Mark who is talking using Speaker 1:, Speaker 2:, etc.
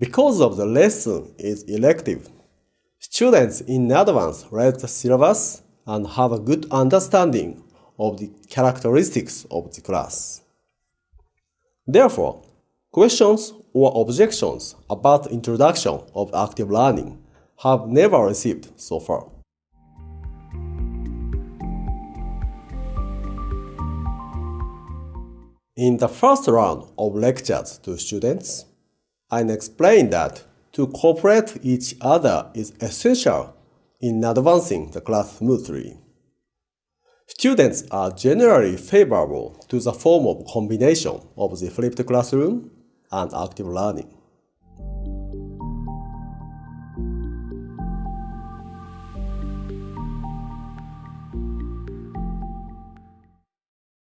Speaker 1: Because of the lesson is elective, students in advance read the syllabus and have a good understanding of the characteristics of the class. Therefore, questions or objections about the introduction of active learning have never received so far. In the first round of lectures to students, I explained that to cooperate each other is essential in advancing the class smoothly. Students are generally favorable to the form of combination of the flipped classroom and active learning.